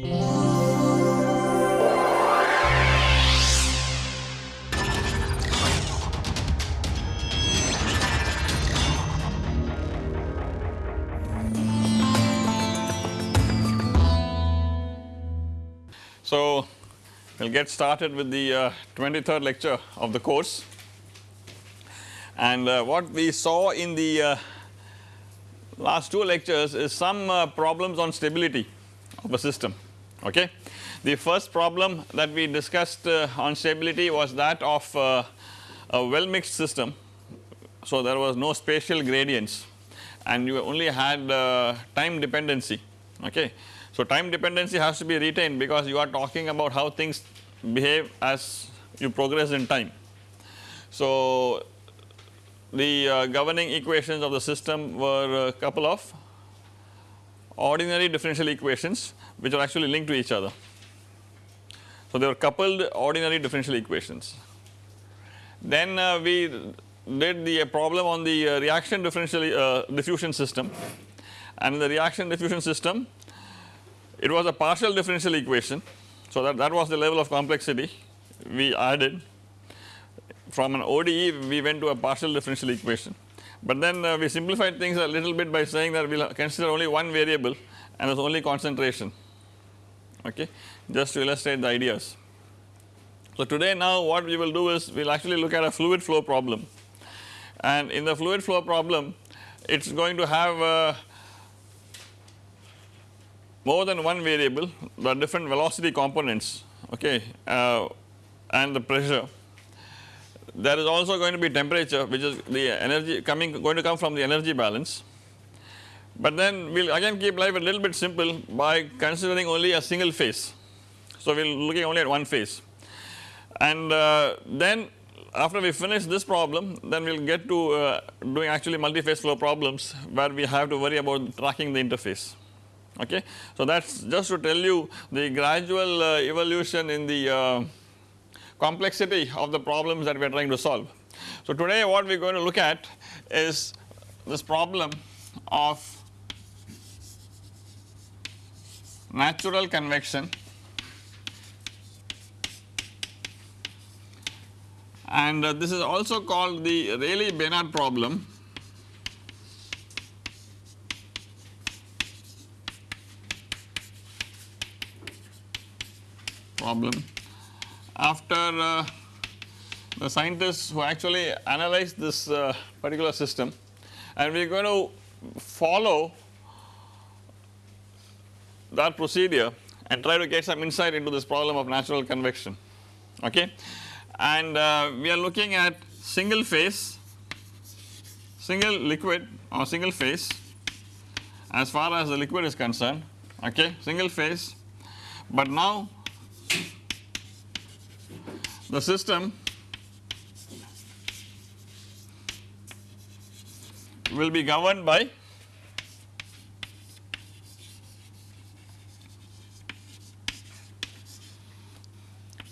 So, we will get started with the uh, 23rd lecture of the course. And uh, what we saw in the uh, last two lectures is some uh, problems on stability of a system okay. The first problem that we discussed uh, on stability was that of uh, a well mixed system. So, there was no spatial gradients and you only had time dependency okay. So, time dependency has to be retained because you are talking about how things behave as you progress in time. So, the uh, governing equations of the system were a couple of ordinary differential equations which are actually linked to each other. So, they were coupled ordinary differential equations. Then uh, we did the problem on the uh, reaction differential uh, diffusion system and in the reaction diffusion system it was a partial differential equation. So, that, that was the level of complexity we added from an ODE we went to a partial differential equation. But then uh, we simplified things a little bit by saying that we will consider only one variable and there is only concentration okay just to illustrate the ideas. So, today now what we will do is we will actually look at a fluid flow problem and in the fluid flow problem it is going to have uh, more than one variable the different velocity components okay uh, and the pressure. There is also going to be temperature which is the energy coming going to come from the energy balance. But then we will again keep life a little bit simple by considering only a single phase. So we will looking only at one phase and uh, then after we finish this problem then we will get to uh, doing actually multi-phase flow problems where we have to worry about tracking the interface okay. So that is just to tell you the gradual uh, evolution in the uh, complexity of the problems that we are trying to solve. So today what we are going to look at is this problem of natural convection. And uh, this is also called the Rayleigh-Benard problem. Problem. After uh, the scientists who actually analyzed this uh, particular system and we are going to follow that procedure and try to get some insight into this problem of natural convection okay. And uh, we are looking at single phase, single liquid or single phase as far as the liquid is concerned okay single phase but now the system will be governed by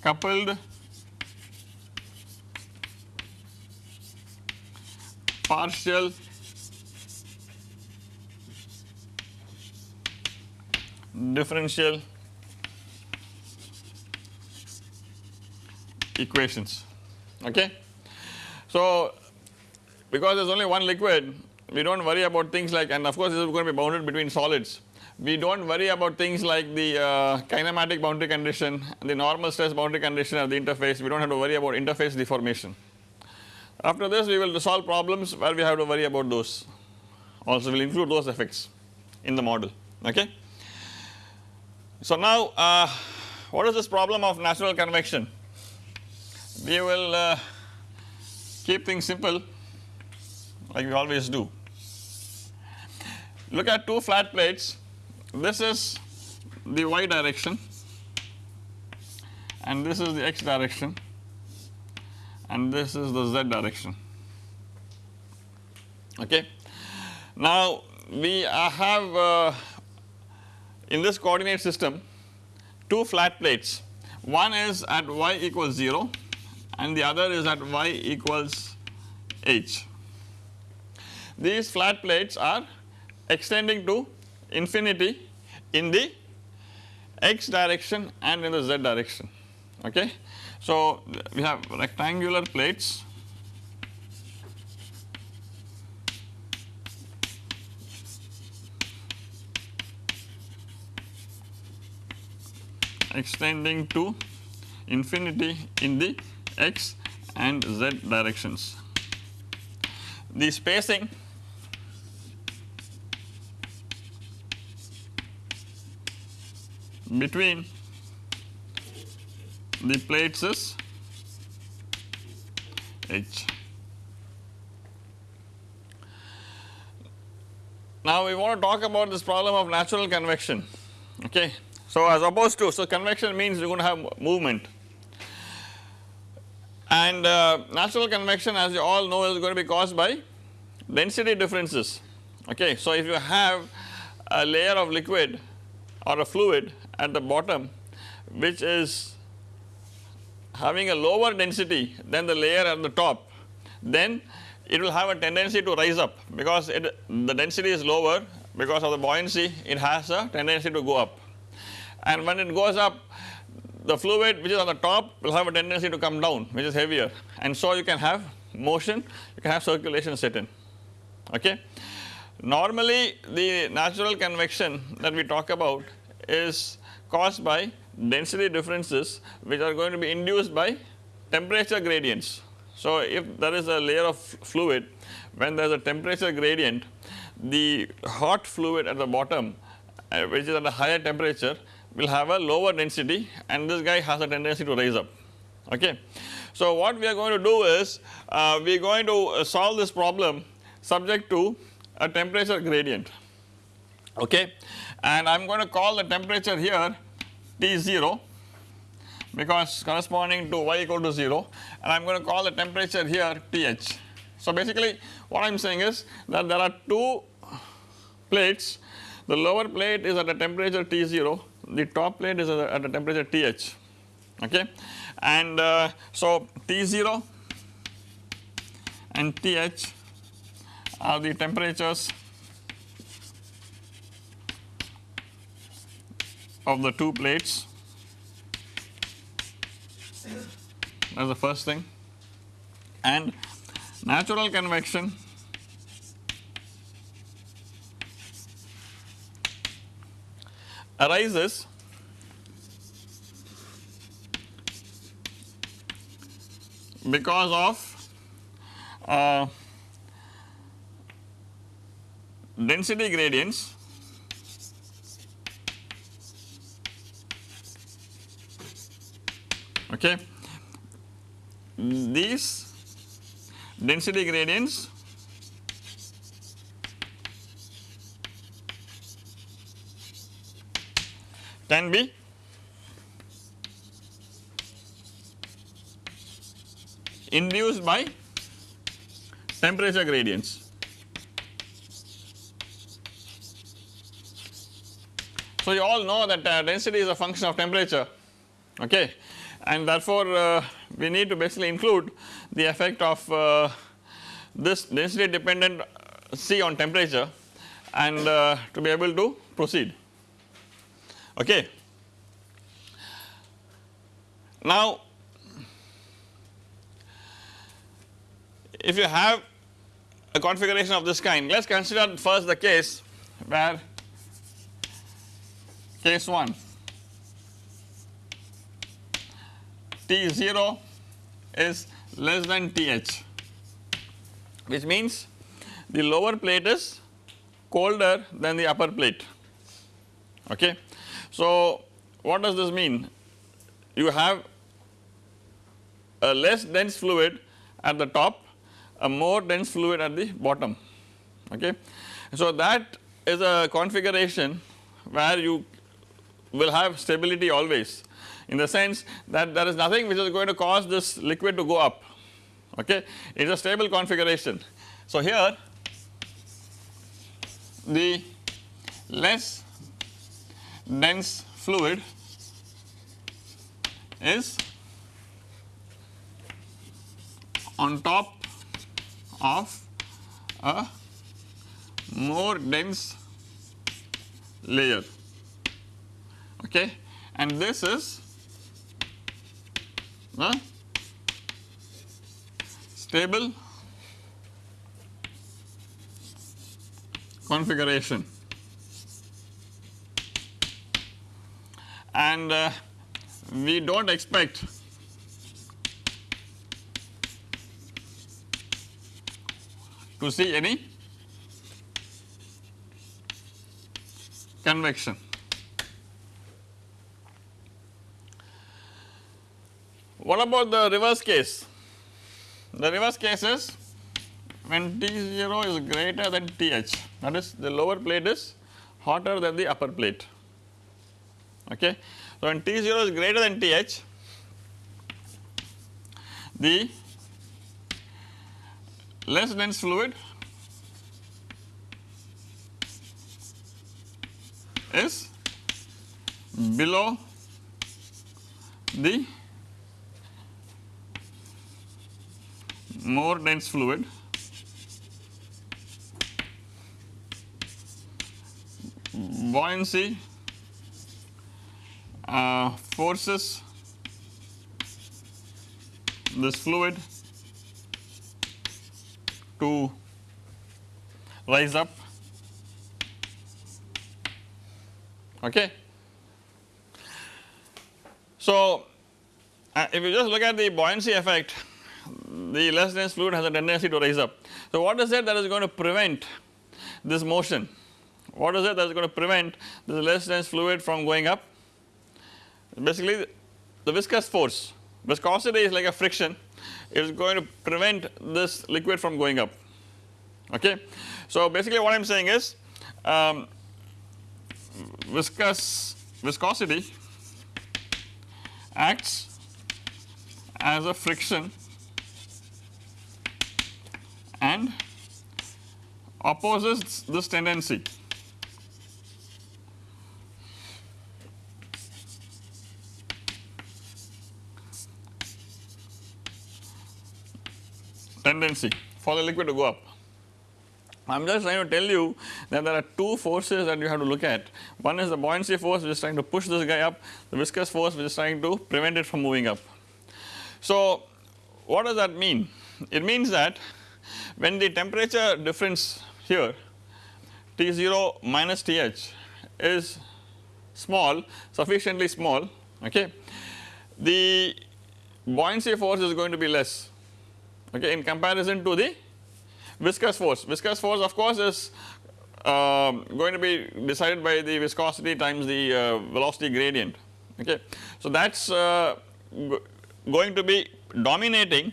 coupled. Partial. Differential. Equations. Okay. So because there is only one liquid we do not worry about things like and of course this is going to be bounded between solids we do not worry about things like the uh, kinematic boundary condition the normal stress boundary condition of the interface we do not have to worry about interface deformation. After this we will solve problems where we have to worry about those also we will include those effects in the model okay. So now uh, what is this problem of natural convection we will uh, keep things simple like we always do. Look at two flat plates this is the y direction and this is the x direction and this is the z direction okay. Now we have uh, in this coordinate system two flat plates one is at y equals 0 and the other is at y equals h. These flat plates are extending to infinity in the x direction and in the z direction okay. So we have rectangular plates extending to infinity in the x and z directions. The spacing between the plates is h. Now we want to talk about this problem of natural convection okay. So as opposed to so convection means you are going to have movement and uh, natural convection as you all know is going to be caused by density differences okay. So if you have a layer of liquid or a fluid at the bottom which is having a lower density than the layer at the top then it will have a tendency to rise up because it the density is lower because of the buoyancy it has a tendency to go up. And when it goes up the fluid which is on the top will have a tendency to come down which is heavier. And so you can have motion you can have circulation set in. Okay. Normally the natural convection that we talk about is caused by density differences which are going to be induced by temperature gradients. So if there is a layer of fluid when there is a temperature gradient the hot fluid at the bottom uh, which is at a higher temperature will have a lower density and this guy has a tendency to rise up okay. So what we are going to do is uh, we are going to solve this problem subject to a temperature gradient okay and I am going to call the temperature here T0 because corresponding to y equal to 0 and I am going to call the temperature here Th. So basically what I am saying is that there are two plates. The lower plate is at a temperature T0 the top plate is at a temperature Th okay? And uh, so T0 and Th are the temperatures of the two plates. That is the first thing. And natural convection. Arises because of uh, density gradients okay. These density gradients can be induced by temperature gradients. So you all know that uh, density is a function of temperature okay and therefore uh, we need to basically include the effect of uh, this density dependent C on temperature and uh, to be able to proceed okay. Now if you have a configuration of this kind let us consider first the case where case 1 T0 is less than Th which means the lower plate is colder than the upper plate okay. So what does this mean? You have a less dense fluid at the top, a more dense fluid at the bottom okay. So that is a configuration where you will have stability always in the sense that there is nothing which is going to cause this liquid to go up. Okay? It is a stable configuration. So here the less dense fluid is on top of a more dense layer. Okay? And this is the stable? Configuration. And uh, we do not expect to see any convection. What about the reverse case? The reverse case is when T0 is greater than Th that is the lower plate is hotter than the upper plate okay. So when T0 is greater than Th the less dense fluid is below the more dense fluid. Buoyancy. Uh, forces. This fluid to rise up. Okay. So, uh, if you just look at the buoyancy effect the less dense fluid has a tendency to rise up. So, what is it that is going to prevent this motion? What is it that is going to prevent this less dense fluid from going up? Basically the viscous force, viscosity is like a friction, it is going to prevent this liquid from going up okay. So basically what I am saying is um, viscous viscosity acts as a friction and opposes this tendency. tendency for the liquid to go up. I am just trying to tell you that there are two forces that you have to look at. One is the buoyancy force which is trying to push this guy up, the viscous force which is trying to prevent it from moving up. So what does that mean? It means that when the temperature difference here T0 minus Th is small sufficiently small okay the buoyancy force is going to be less okay in comparison to the viscous force. Viscous force of course is uh, going to be decided by the viscosity times the uh, velocity gradient okay. So that is uh, going to be dominating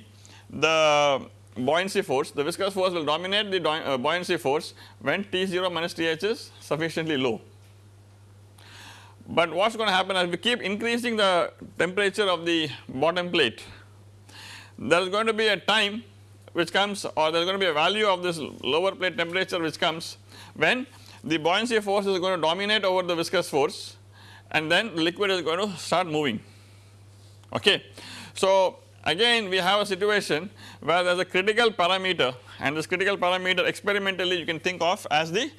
the buoyancy force the viscous force will dominate the uh, buoyancy force when T0 minus Th is sufficiently low. But what is going to happen as we keep increasing the temperature of the bottom plate there is going to be a time which comes or there is going to be a value of this lower plate temperature which comes when the buoyancy force is going to dominate over the viscous force and then the liquid is going to start moving okay. So again we have a situation where there is a critical parameter and this critical parameter experimentally you can think of as the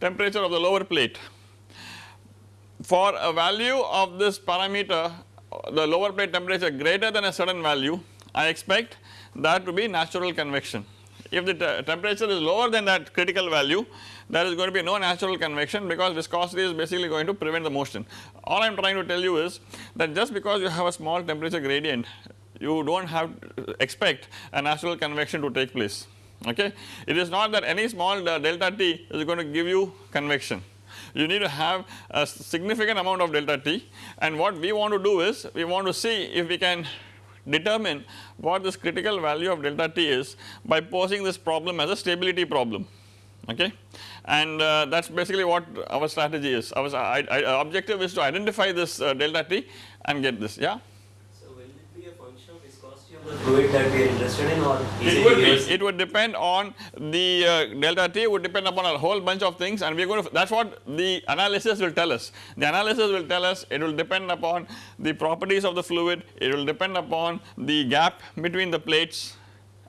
temperature of the lower plate. For a value of this parameter the lower plate temperature greater than a certain value I expect that to be natural convection. If the temperature is lower than that critical value there is going to be no natural convection because viscosity is basically going to prevent the motion. All I am trying to tell you is that just because you have a small temperature gradient you do not have expect a natural convection to take place okay. It is not that any small delta T is going to give you convection. You need to have a significant amount of delta T and what we want to do is we want to see if we can determine what this critical value of delta T is by posing this problem as a stability problem okay? And uh, that is basically what our strategy is. Our objective is to identify this uh, delta T and get this yeah fluid that we are interested in or it would be, it would depend on the uh, delta T would depend upon a whole bunch of things and we are going to that is what the analysis will tell us. The analysis will tell us it will depend upon the properties of the fluid, it will depend upon the gap between the plates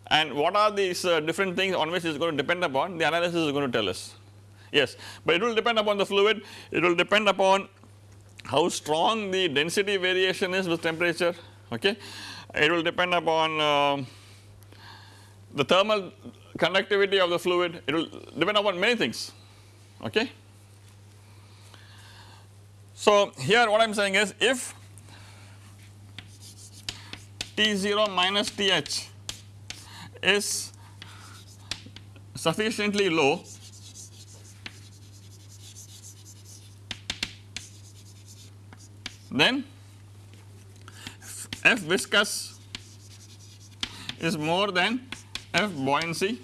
and what are these uh, different things on which it is going to depend upon the analysis is going to tell us yes but it will depend upon the fluid it will depend upon how strong the density variation is with temperature okay. It will depend upon uh, the thermal conductivity of the fluid it will depend upon many things okay. So here what I am saying is if T0 minus Th is sufficiently low then F viscous is more than F buoyancy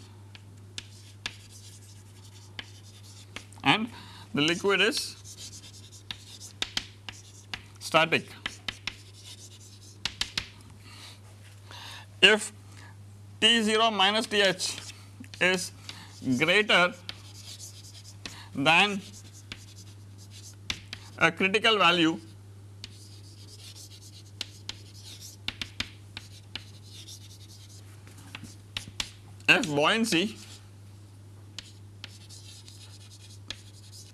and the liquid is static. If T0 minus Th is greater than a critical value F buoyancy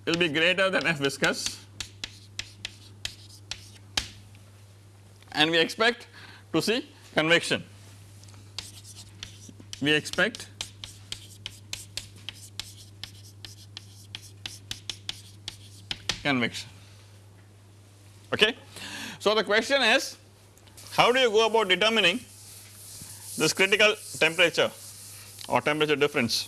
will be greater than F viscous and we expect to see convection. We expect convection okay. So the question is how do you go about determining this critical temperature or temperature difference.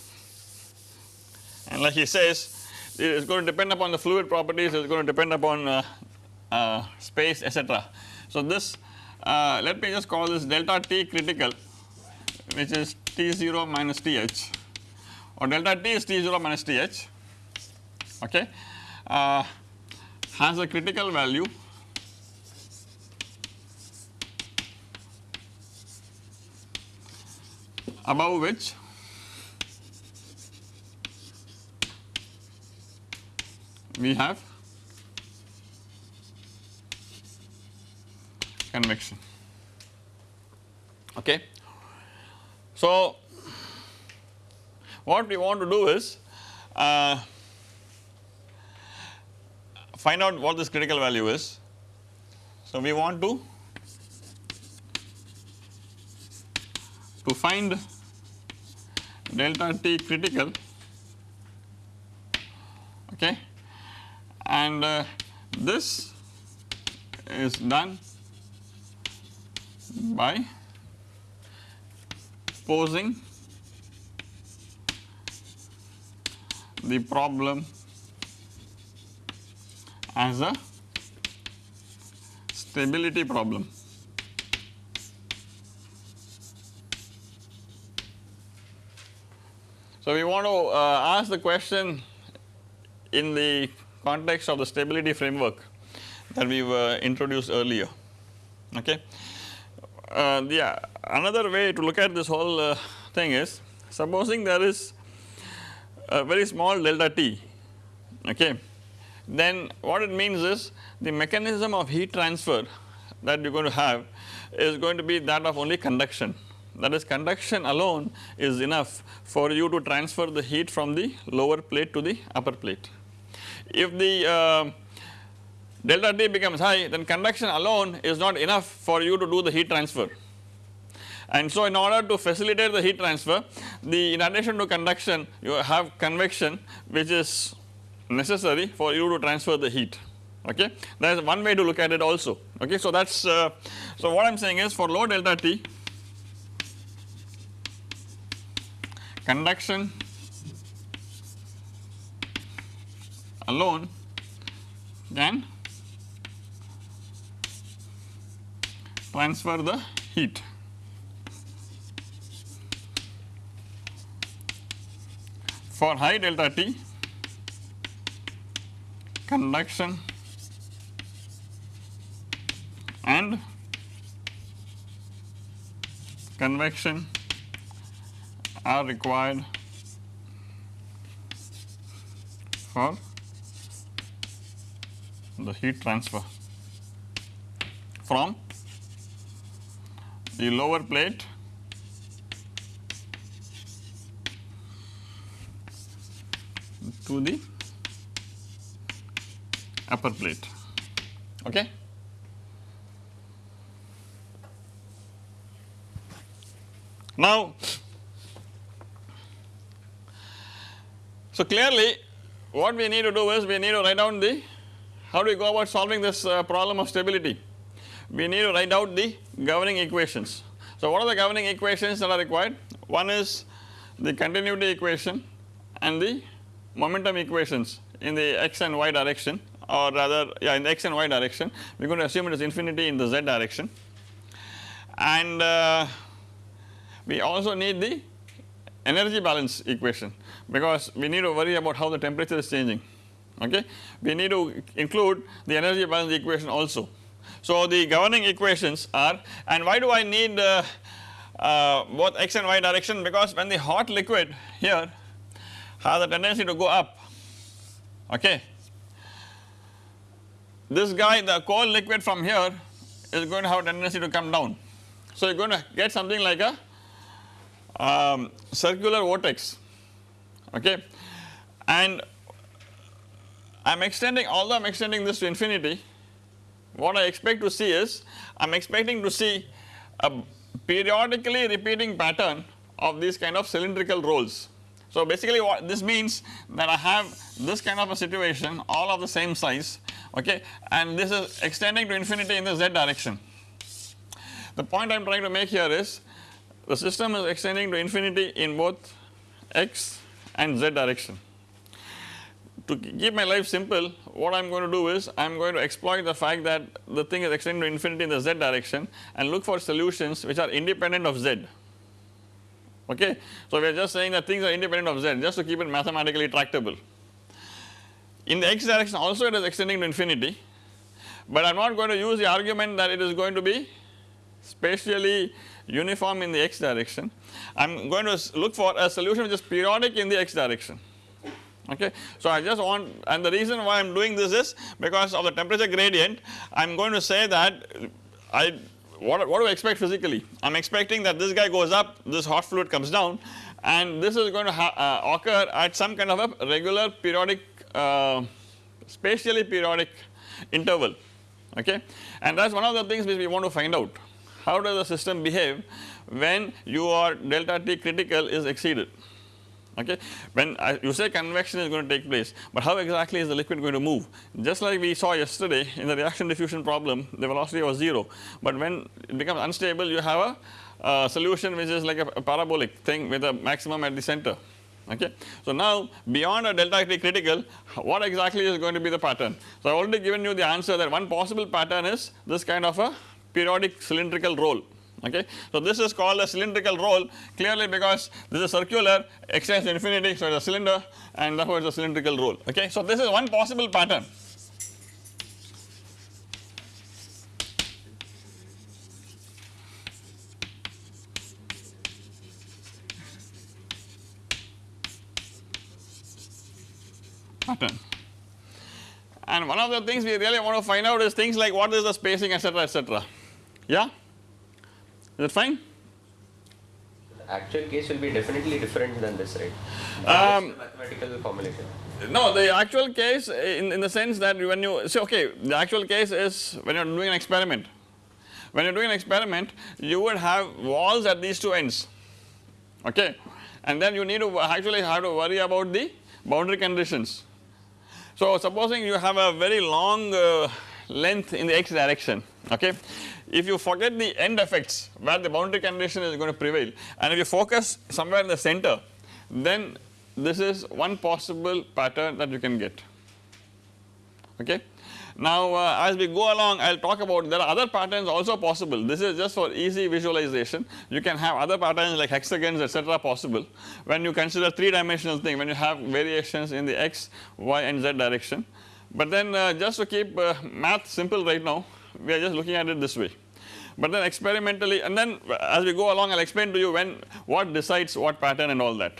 And like he says it is going to depend upon the fluid properties it is going to depend upon uh, uh, space etc. So this uh, let me just call this delta T critical which is T0 minus Th or delta T is T0 minus Th okay? Uh, has a critical value above which we have convection okay. So what we want to do is uh, find out what this critical value is. So we want to to find delta T critical okay and uh, this is done by posing the problem as a stability problem. So, we want to uh, ask the question in the context of the stability framework that we were introduced earlier okay. Uh, the another way to look at this whole uh, thing is supposing there is a very small delta t okay then what it means is the mechanism of heat transfer that you are going to have is going to be that of only conduction that is conduction alone is enough for you to transfer the heat from the lower plate to the upper plate. If the uh, delta T becomes high then conduction alone is not enough for you to do the heat transfer. And so in order to facilitate the heat transfer the in addition to conduction you have convection which is necessary for you to transfer the heat okay that is one way to look at it also okay. So that is uh, so what I am saying is for low delta T conduction alone then transfer the heat. For high delta T conduction and convection are required for the heat transfer from the lower plate to the upper plate okay. Now, so clearly what we need to do is we need to write down the how do we go about solving this uh, problem of stability? We need to write out the governing equations. So what are the governing equations that are required? One is the continuity equation and the momentum equations in the x and y direction or rather yeah in the x and y direction. We are going to assume it is infinity in the z direction. And uh, we also need the energy balance equation because we need to worry about how the temperature is changing okay. We need to include the energy balance equation also. So the governing equations are and why do I need uh, uh, both x and y direction because when the hot liquid here has a tendency to go up okay. This guy the cold liquid from here is going to have a tendency to come down. So you are going to get something like a um, circular vortex okay and I am extending although I am extending this to infinity what I expect to see is I am expecting to see a periodically repeating pattern of these kind of cylindrical rolls. So basically what this means that I have this kind of a situation all of the same size okay and this is extending to infinity in the z direction. The point I am trying to make here is the system is extending to infinity in both x and z direction. To keep my life simple what I am going to do is I am going to exploit the fact that the thing is extending to infinity in the z direction and look for solutions which are independent of z okay. So we are just saying that things are independent of z just to keep it mathematically tractable. In the x direction also it is extending to infinity but I am not going to use the argument that it is going to be spatially uniform in the x direction. I am going to look for a solution which is periodic in the x direction okay. So I just want and the reason why I am doing this is because of the temperature gradient I am going to say that I what, what do I expect physically? I am expecting that this guy goes up this hot fluid comes down and this is going to uh, occur at some kind of a regular periodic uh, spatially periodic interval. Okay? And that is one of the things which we want to find out. How does the system behave when your delta T critical is exceeded okay. When I, you say convection is going to take place but how exactly is the liquid going to move just like we saw yesterday in the reaction diffusion problem the velocity was 0 but when it becomes unstable you have a uh, solution which is like a, a, parabolic thing with a maximum at the center okay. So now beyond a delta T critical what exactly is going to be the pattern. So I have already given you the answer that one possible pattern is this kind of a periodic cylindrical roll okay. So this is called a cylindrical roll clearly because this is circular extends infinity so it is a cylinder and therefore it is a cylindrical roll okay. So this is one possible pattern. pattern and one of the things we really want to find out is things like what is the spacing etc etc yeah is it fine? The actual case will be definitely different than this, right? Um, mathematical formulation. No, the actual case in, in the sense that when you say okay, the actual case is when you are doing an experiment. When you are doing an experiment, you would have walls at these two ends, okay, and then you need to actually have to worry about the boundary conditions. So supposing you have a very long uh, length in the x direction, okay, if you forget the end effects where the boundary condition is going to prevail and if you focus somewhere in the center then this is one possible pattern that you can get. Okay. Now uh, as we go along I will talk about there are other patterns also possible. This is just for easy visualization. You can have other patterns like hexagons etc possible. When you consider 3 dimensional thing when you have variations in the x, y and z direction. But then uh, just to keep uh, math simple right now we are just looking at it this way but then experimentally and then as we go along I will explain to you when what decides what pattern and all that.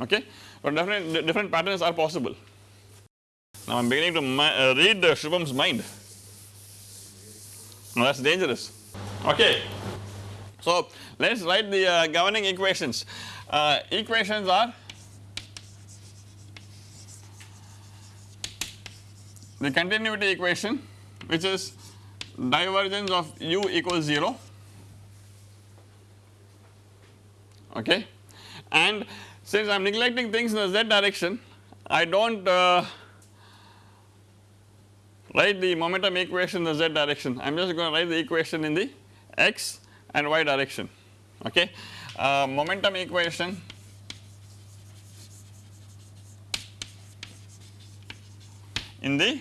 Okay? But different, different patterns are possible. Now I am beginning to uh, read uh, Shubham's mind. Now that is dangerous. Okay. So let us write the uh, governing equations. Uh, equations are the continuity equation which is divergence of u equals 0 okay? And since I am neglecting things in the z direction I do not uh, write the momentum equation in the z direction. I am just going to write the equation in the x and y direction. Okay? Uh, momentum equation in the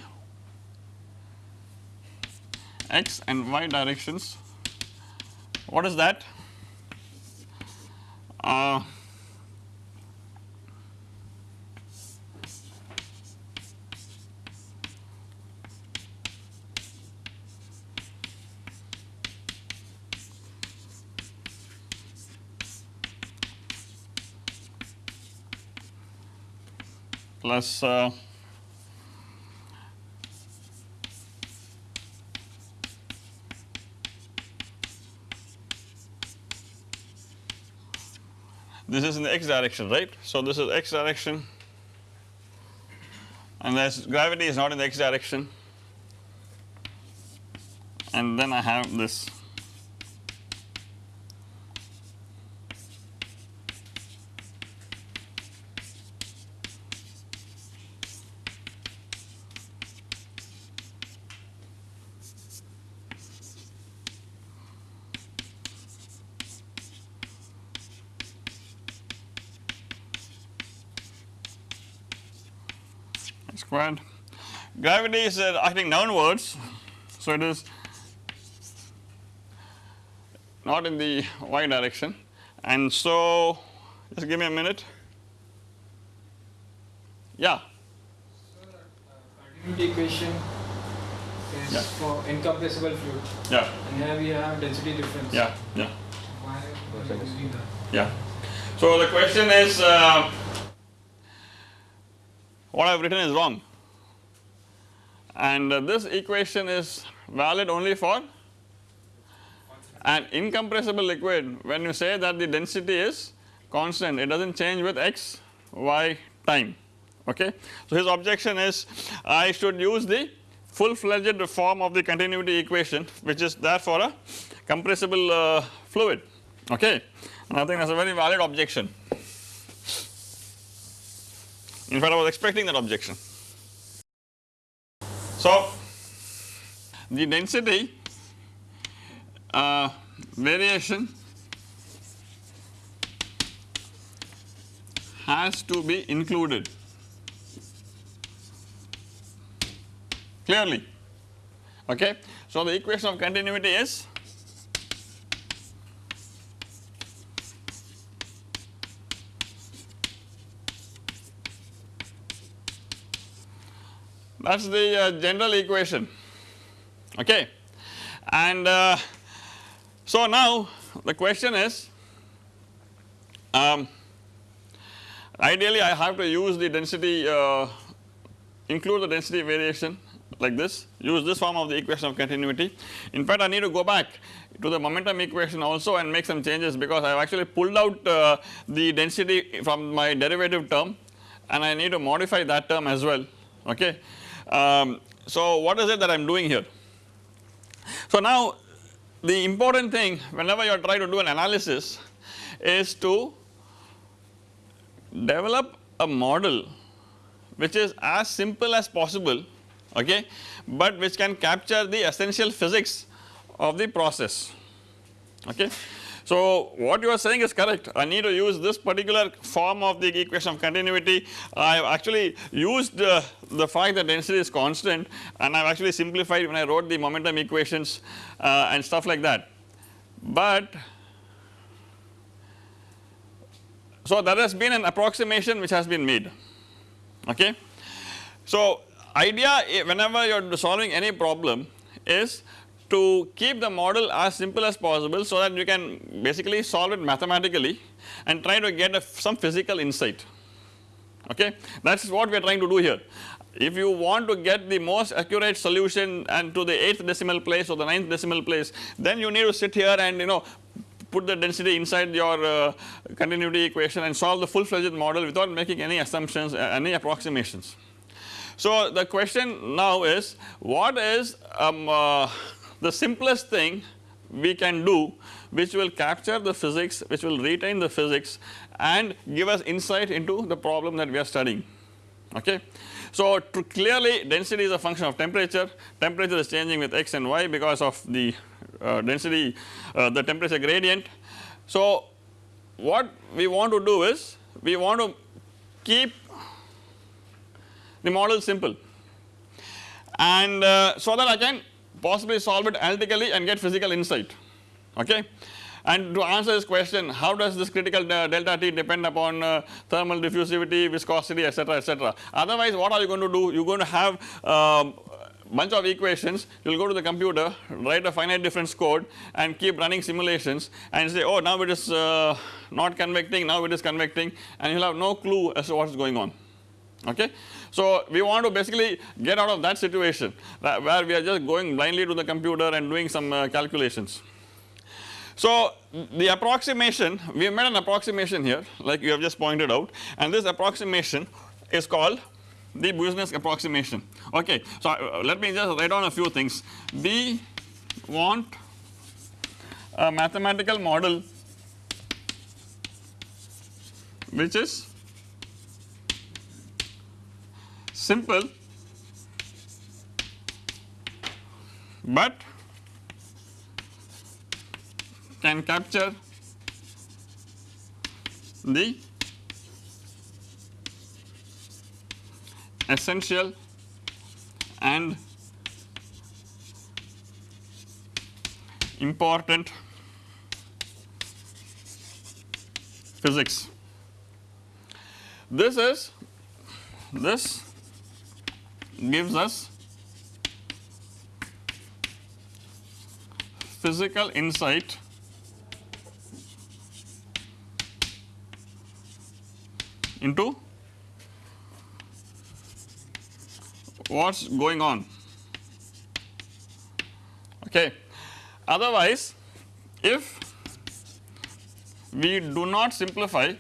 x and y directions. What is that? Uh, plus uh, this is in the x direction right. So, this is x direction and as gravity is not in the x direction and then I have this squared. Gravity is uh, acting downwards, so it is not in the y direction and so just give me a minute. Yeah. So, uh, continuity equation is Yeah. for incompressible fluid Yeah, and here we have density difference. yeah, yeah, Why are we using that? yeah. So the question is uh, what I have written is wrong and uh, this equation is valid only for an incompressible liquid. When you say that the density is constant it does not change with x y time. Okay. So his objection is I should use the full fledged form of the continuity equation which is there for a compressible uh, fluid. Okay? And I think that is a very valid objection. In fact I was expecting that objection. So the density uh, variation has to be included clearly okay. So the equation of continuity is that is the uh, general equation. Okay. And uh, so now the question is um, ideally I have to use the density uh, include the density variation like this use this form of the equation of continuity. In fact I need to go back to the momentum equation also and make some changes because I have actually pulled out uh, the density from my derivative term and I need to modify that term as well. Okay. Um, so what is it that I am doing here? So now the important thing whenever you are trying to do an analysis is to develop a model which is as simple as possible okay but which can capture the essential physics of the process okay. So what you are saying is correct. I need to use this particular form of the equation of continuity. I have actually used uh, the fact that density is constant and I have actually simplified when I wrote the momentum equations uh, and stuff like that. But so there has been an approximation which has been made. Okay. So idea whenever you are solving any problem is to keep the model as simple as possible so that you can basically solve it mathematically and try to get some physical insight okay that is what we are trying to do here. If you want to get the most accurate solution and to the 8th decimal place or the 9th decimal place then you need to sit here and you know put the density inside your uh, continuity equation and solve the full fledged model without making any assumptions uh, any approximations. So the question now is what is um, uh, the simplest thing we can do which will capture the physics which will retain the physics and give us insight into the problem that we are studying okay. So clearly density is a function of temperature, temperature is changing with x and y because of the uh, density uh, the temperature gradient. So what we want to do is we want to keep the model simple and uh, so that I can possibly solve it analytically and get physical insight okay. And to answer this question how does this critical delta T depend upon uh, thermal diffusivity, viscosity etc etc. Otherwise what are you going to do you are going to have um, bunch of equations you will go to the computer write a finite difference code and keep running simulations and say oh now it is uh, not convecting now it is convecting and you will have no clue as to what is going on okay. So we want to basically get out of that situation where we are just going blindly to the computer and doing some uh, calculations. So the approximation we have made an approximation here like you have just pointed out and this approximation is called the Boussinesq approximation okay. So uh, let me just write down a few things we want a mathematical model which is simple but can capture the essential and important physics. This is this gives us physical insight into what is going on okay. Otherwise if we do not simplify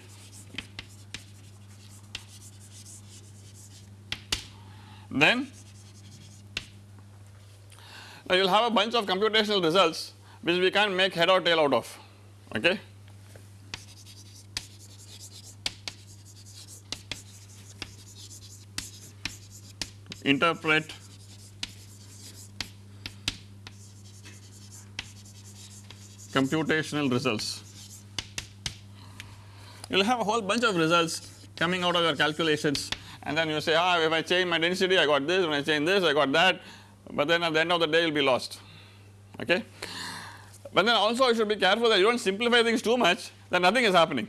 then you will have a bunch of computational results which we can't make head or tail out of okay. Interpret computational results. You will have a whole bunch of results coming out of your calculations and then you say ah if I change my density I got this. When I change this I got that. But then at the end of the day you will be lost. Okay. But then also you should be careful that you do not simplify things too much then nothing is happening.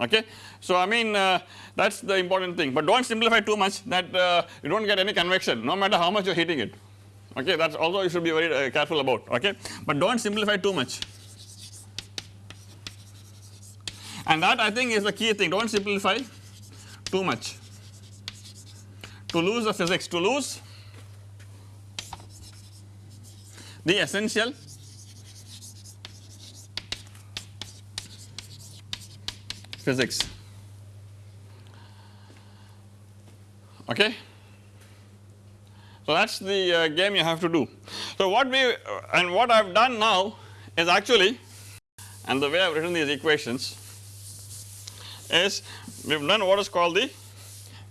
Okay. So I mean uh, that is the important thing. But do not simplify too much that uh, you do not get any convection no matter how much you are heating it. Okay? That is also you should be very uh, careful about. Okay? But do not simplify too much. And that I think is the key thing. Do not simplify too much to lose the physics to lose the essential physics okay. So that is the uh, game you have to do. So what we and what I have done now is actually and the way I have written these equations is we have done what is called the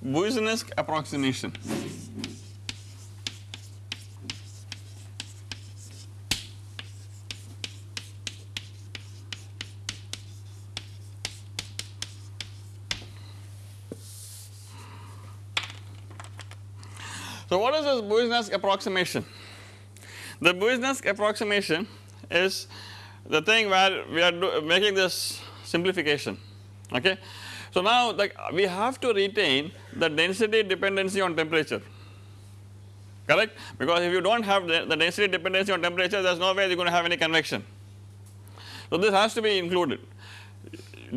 Boussinesq approximation. So what is this Boussinesq approximation? The Boussinesq approximation is the thing where we are making this simplification okay. So now like we have to retain the density dependency on temperature correct because if you do not have the, the density dependency on temperature there is no way you are going to have any convection. So this has to be included.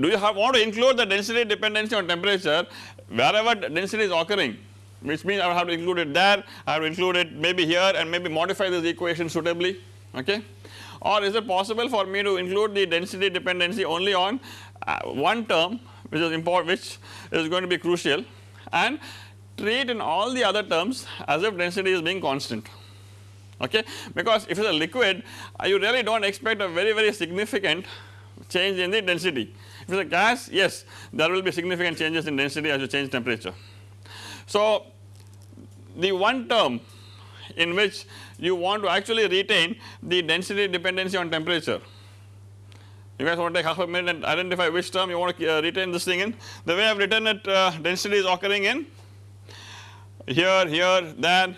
Do you have want to include the density dependency on temperature wherever density is occurring which means I will have to include it there, I have to include it maybe here and maybe modify this equation suitably okay or is it possible for me to include the density dependency only on uh, one term which is important which is going to be crucial and treat in all the other terms as if density is being constant okay because if it is a liquid you really do not expect a very very significant change in the density. If it is a gas yes there will be significant changes in density as you change temperature. So the one term in which you want to actually retain the density dependency on temperature. You guys want to take half a minute and identify which term you want to uh, retain this thing in. The way I have written it uh, density is occurring in here, here, there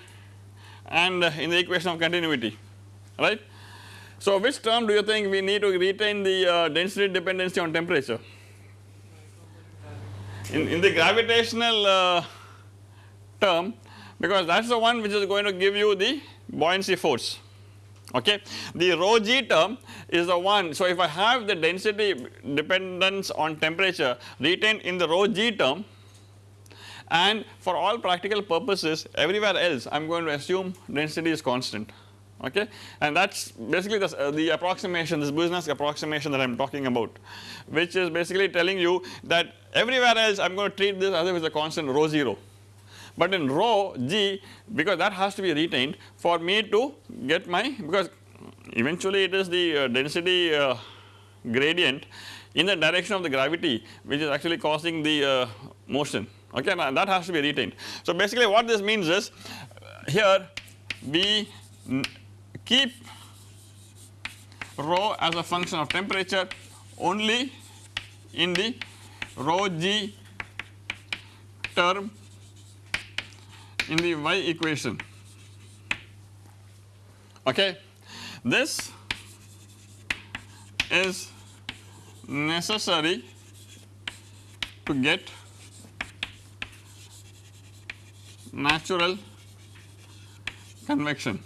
and uh, in the equation of continuity right. So which term do you think we need to retain the uh, density dependency on temperature? In, in the gravitational uh, term because that is the one which is going to give you the buoyancy force okay. The rho g term is the one so if I have the density dependence on temperature retained in the rho g term and for all practical purposes everywhere else I am going to assume density is constant. Okay? And that is basically the, uh, the approximation this Boussinesq approximation that I am talking about which is basically telling you that everywhere else I am going to treat this as if it is a constant rho 0 but in rho g because that has to be retained for me to get my because eventually it is the uh, density uh, gradient in the direction of the gravity which is actually causing the uh, motion okay that has to be retained. So basically what this means is here we keep rho as a function of temperature only in the rho g term in the y equation okay. This is necessary to get natural convection.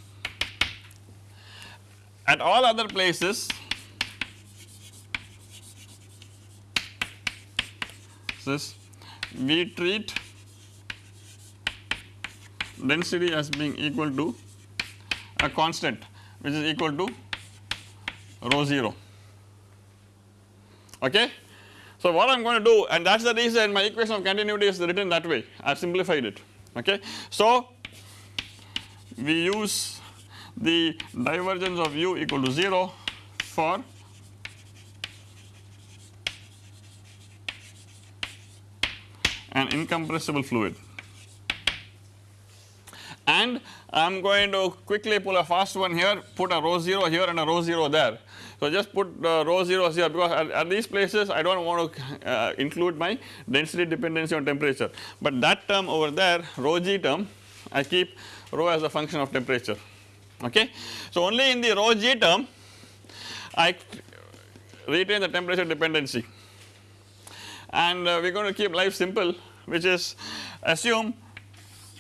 At all other places this we treat density as being equal to a constant which is equal to rho 0 okay. So what I am going to do and that is the reason my equation of continuity is written that way I have simplified it okay. So we use the divergence of u equal to 0 for an incompressible fluid and I am going to quickly pull a fast one here put a rho 0 here and a rho 0 there. So just put uh, rho 0 here because at, at, these places I do not want to uh, include my density dependency on temperature but that term over there rho g term I keep rho as a function of temperature okay. So only in the rho g term I retain the temperature dependency and uh, we are going to keep life simple which is assume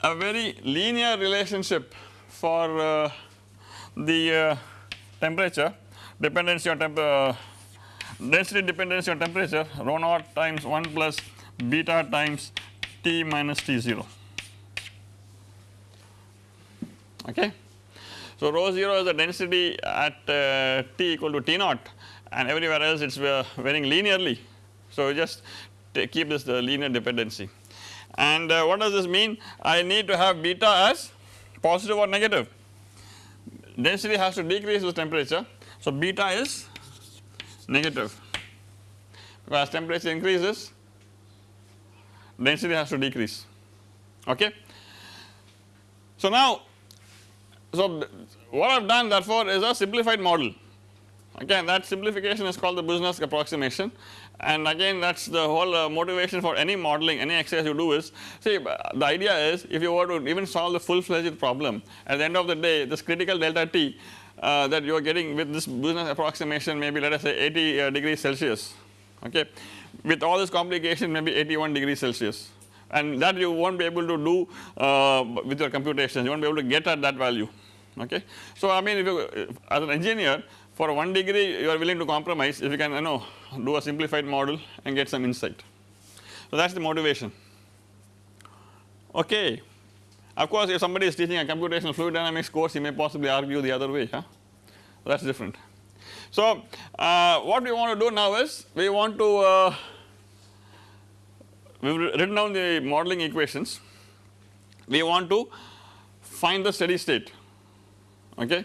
a very linear relationship for uh, the uh, temperature dependency on temp uh, density dependency on temperature rho naught times 1 plus beta times T minus T0 okay. So rho 0 is the density at uh, T equal to T naught and everywhere else it is uh, varying linearly. So just keep this the linear dependency and uh, what does this mean? I need to have beta as positive or negative. Density has to decrease with temperature. So, beta is negative because temperature increases density has to decrease okay. So now so what I have done therefore is a simplified model okay that simplification is called the Boussinesq approximation and again that is the whole uh, motivation for any modeling any exercise you do is see uh, the idea is if you were to even solve the full fledged problem at the end of the day this critical delta t uh, that you are getting with this Boussinesq approximation maybe let us say 80 uh, degrees Celsius okay? With all this complication maybe 81 degrees Celsius. And that you will not be able to do uh, with your computations you will not be able to get at that value okay. So I mean if you as an engineer for 1 degree you are willing to compromise if you can you know do a simplified model and get some insight. So that is the motivation okay. Of course if somebody is teaching a computational fluid dynamics course he may possibly argue the other way huh? so that is different. So uh, what we want to do now is we want to uh, we have written down the modeling equations we want to find the steady state okay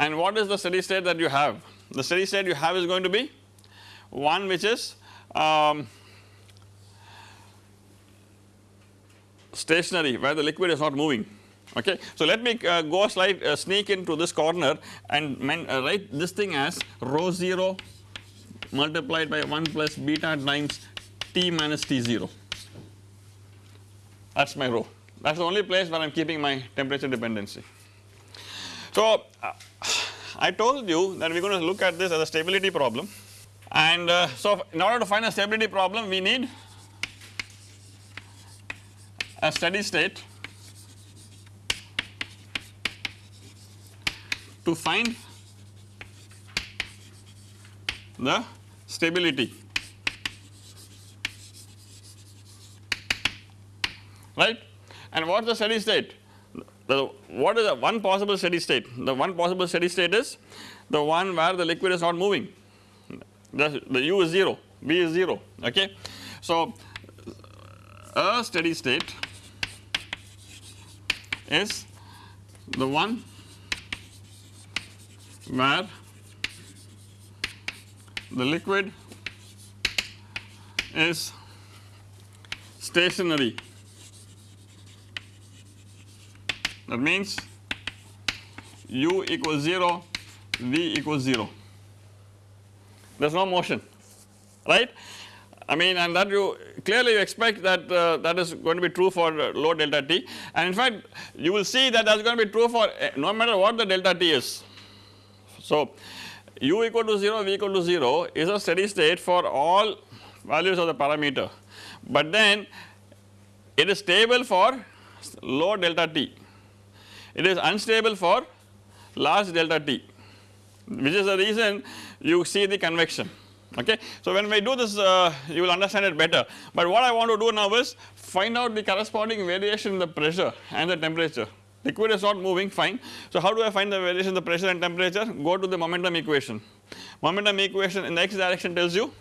and what is the steady state that you have the steady state you have is going to be one which is um, stationary where the liquid is not moving okay. So let me uh, go a slide uh, sneak into this corner and men, uh, write this thing as rho 0 multiplied by 1 plus beta times T minus T0 that is my rho that is the only place where I am keeping my temperature dependency. So uh, I told you that we are going to look at this as a stability problem. And uh, so in order to find a stability problem we need a steady state to find the stability. Right? And what is the steady state the what is the one possible steady state? The one possible steady state is the one where the liquid is not moving. The, the u is 0 v is 0 okay. So a steady state is the one where the liquid is stationary that means u equals 0 v equals 0 there is no motion right? I mean and that you clearly you expect that uh, that is going to be true for uh, low delta t. And in fact you will see that that is going to be true for uh, no matter what the delta t is. So u equal to 0 v equal to 0 is a steady state for all values of the parameter. But then it is stable for low delta t it is unstable for large delta t which is the reason you see the convection. Okay. So when we do this uh, you will understand it better. But what I want to do now is find out the corresponding variation in the pressure and the temperature. Liquid is not moving fine. So how do I find the variation in the pressure and temperature? Go to the momentum equation. Momentum equation in the x direction tells you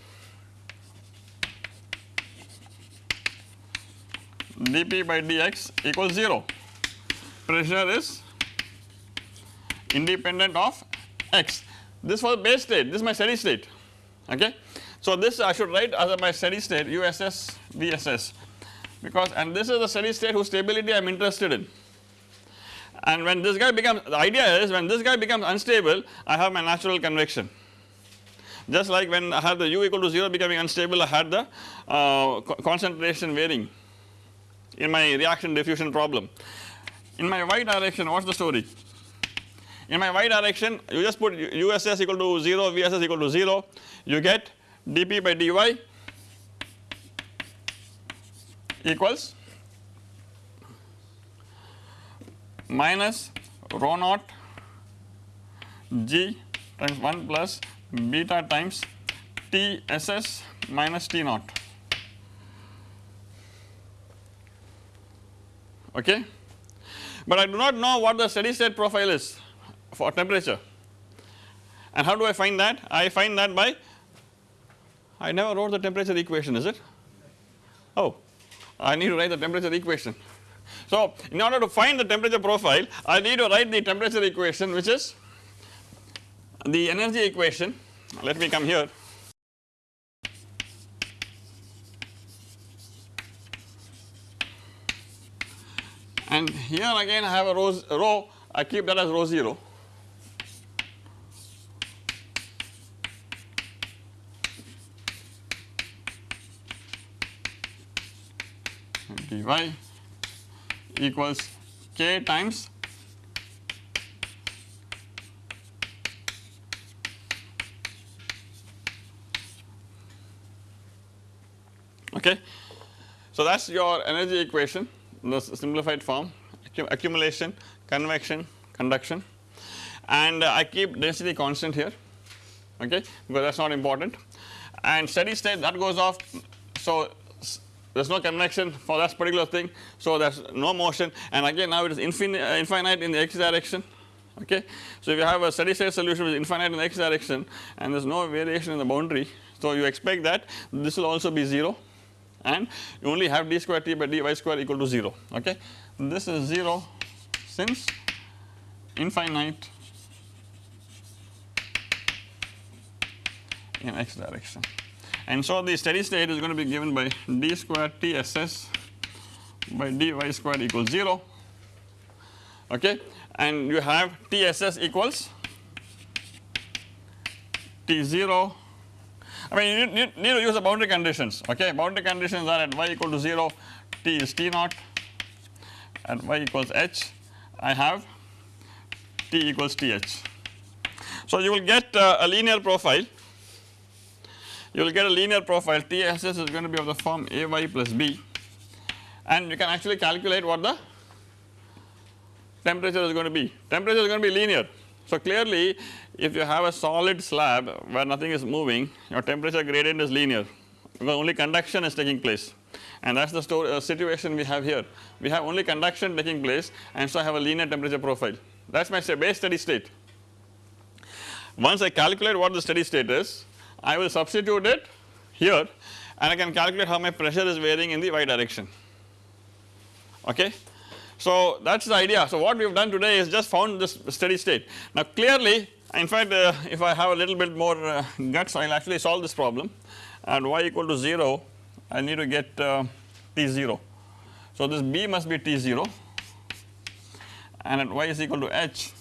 dp by dx equals 0 pressure is independent of x. This was base state. This is my steady state. Okay. So this I should write as my steady state USS VSS because and this is the steady state whose stability I am interested in. And when this guy becomes the idea is when this guy becomes unstable I have my natural convection. Just like when I had the u equal to 0 becoming unstable I had the uh, concentration varying in my reaction diffusion problem. In my y direction what is the story? In my y direction you just put USS equal to 0 VSS equal to 0 you get dP by dy equals minus rho naught g times 1 plus beta times T SS minus T naught. Okay. But I do not know what the steady state profile is for temperature and how do I find that? I find that by I never wrote the temperature equation is it? Oh I need to write the temperature equation. So in order to find the temperature profile I need to write the temperature equation which is the energy equation let me come here and here again I have a rho, rho I keep that as rho 0 dy equals k times okay. So that is your energy equation the simplified form accumulation, convection, conduction and uh, I keep density constant here okay because that is not important and steady state that goes off so there is no convection for that particular thing so there is no motion and again now it is infinite, uh, infinite in the x direction okay. So if you have a steady state solution which is infinite in the x direction and there is no variation in the boundary so you expect that this will also be 0 and you only have d square t by dy square equal to 0 okay? This is 0 since infinite in x direction. And so the steady state is going to be given by d square TSS by dy square equals 0 okay? And you have TSS equals T0 I mean you need, need to use the boundary conditions okay boundary conditions are at y equal to 0 T is T naught at y equals h I have T equals TH. So you will get uh, a linear profile you will get a linear profile TSS is going to be of the form AY plus B and you can actually calculate what the temperature is going to be. Temperature is going to be linear. So clearly if you have a solid slab where nothing is moving your temperature gradient is linear because only conduction is taking place and that is the uh, situation we have here. We have only conduction taking place and so I have a linear temperature profile that is my base steady state. Once I calculate what the steady state is I will substitute it here and I can calculate how my pressure is varying in the y direction okay. So that is the idea. So what we have done today is just found this steady state. Now clearly in fact uh, if I have a little bit more uh, guts I will actually solve this problem and y equal to 0 I need to get uh, T0. So this B must be T0 and at y is equal to h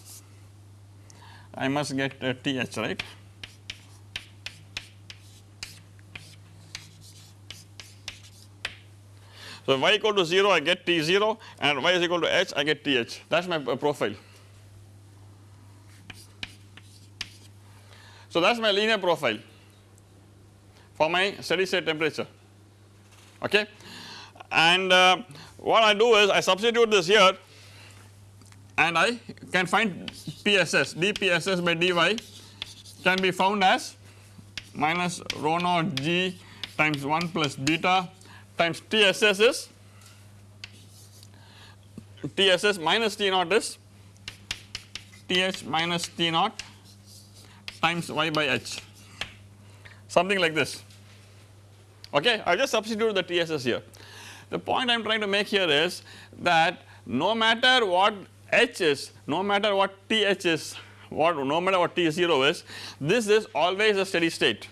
I must get uh, TH right. So y equal to 0 I get T0 and y is equal to h I get TH that is my uh, profile. So that is my linear profile for my steady state temperature okay and uh, what I do is I substitute this here and I can find PSS dPSS by dy can be found as minus rho naught g times 1 plus beta times TSS is? TSS minus T naught is? TH minus T naught times y by h. Something like this. Okay I just substitute the TSS here. The point I am trying to make here is that no matter what h is no matter what TH is what no matter what T0 is this is always a steady state.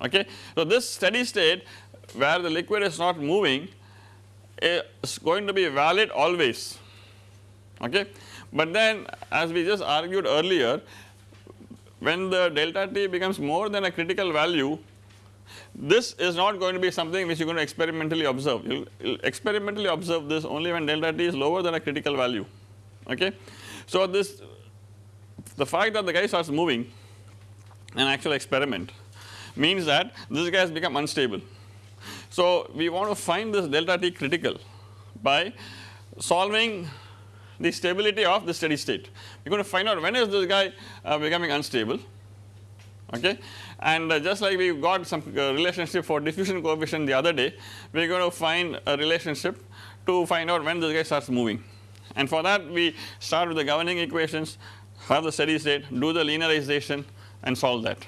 Okay. So this steady state where the liquid is not moving is going to be valid always okay. But then as we just argued earlier when the delta T becomes more than a critical value this is not going to be something which you are going to experimentally observe you will experimentally observe this only when delta T is lower than a critical value okay. So this the fact that the guy starts moving an actual experiment means that this guy has become unstable so we want to find this delta T critical by solving the stability of the steady state. We are going to find out when is this guy uh, becoming unstable okay and uh, just like we got some uh, relationship for diffusion coefficient the other day we are going to find a relationship to find out when this guy starts moving and for that we start with the governing equations have the steady state do the linearization and solve that.